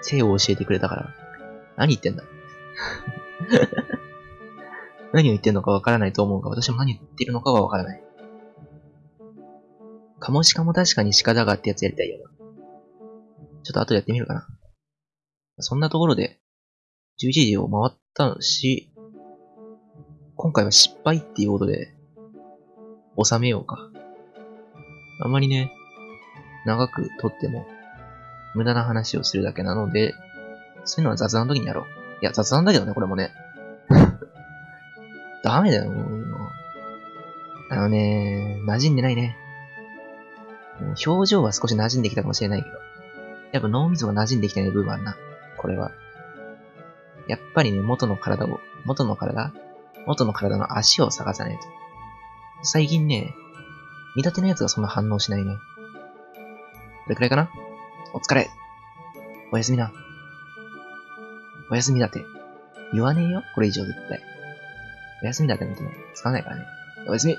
性を教えてくれたから、何言ってんだ？何を言ってるのかわからないと思うが、私も何言ってるのかはわからない。カモシカも確かに鹿だがってやつやりたいよな。ちょっと後でやってみるかな。そんなところで、11時を回ったし、今回は失敗っていうことで、収めようか。あまりね、長く撮っても、無駄な話をするだけなので、そういうのは雑談の時にやろう。いや、雑談だけどね、これもね。ダメだよ、もう。あのね、馴染んでないね。表情は少し馴染んできたかもしれないけど。やっぱ脳みそが馴染んできてない部分あるな。これは。やっぱりね、元の体を、元の体？元の体の足を探さないと。最近ね、見立てのやつがそんな反応しないね。これくらいかな？お疲れ。おやすみな。おやすみだて。言わねえよ？これ以上絶対。おやすみだって見てね、使わないからね。おやすみ